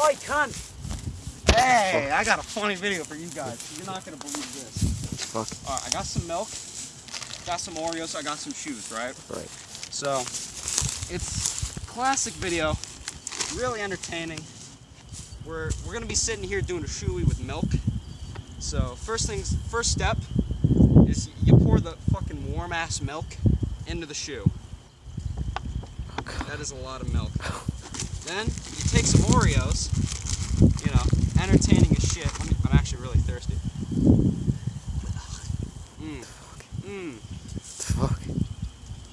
Oi, cunt! Hey, I got a funny video for you guys. You're not gonna believe this. Fuck. Alright, I got some milk, got some Oreos, I got some shoes, right? Right. So, it's classic video, really entertaining. We're, we're gonna be sitting here doing a shoey with milk. So, first things, first step is you pour the fucking warm ass milk into the shoe. Oh, that is a lot of milk. Then you take some Oreos, you know, entertaining as shit. Me, I'm actually really thirsty. Mmm. Mmm. Fuck.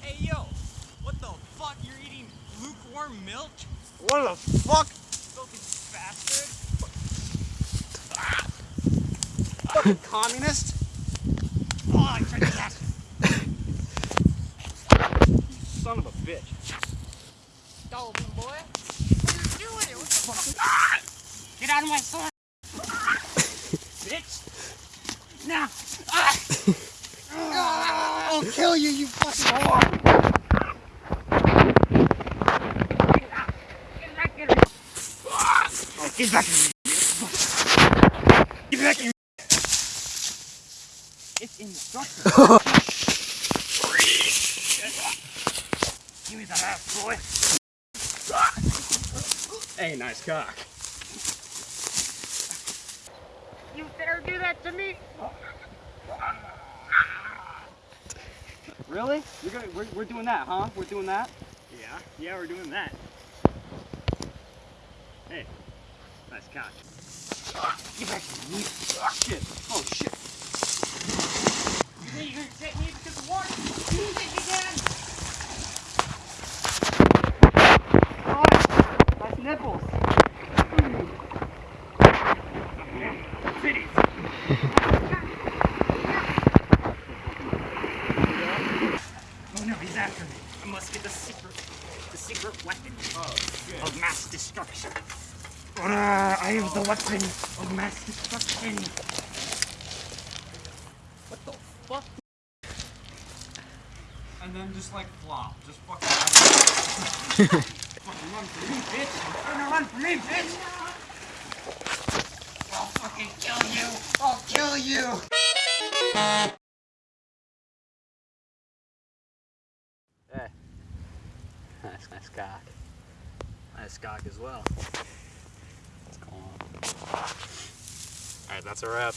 Hey yo, what the fuck? You're eating lukewarm milk? What the fuck? Fucking bastard. Fucking communist? Oh, I tried that. Son of a bitch. Dolphin boy. Get out of my sword. Bitch. Now. Ah. I'll kill you, you fucking whore! Get back in here. Get back here. It's indestructible. Give me that ass, boy. Hey, nice cock. You dare do that to me? Really? You're gonna, we're, we're doing that, huh? We're doing that? Yeah, yeah, we're doing that. Hey, nice cock. Get back here, you. Shit. Oh, shit. You think you're gonna take me because of water? You think you can? Oh, nice nipples. Titties. oh no, he's after me. I must get the secret, the secret weapon of mass destruction. Ah, I have the weapon of mass destruction. What the fuck? And then just like flop. Just fucking. fucking run for me, bitch. You're gonna run from me, bitch! I'll fucking kill you! I'll kill you! Hey. Nice, nice cock. Nice cock as well. Alright, that's a wrap.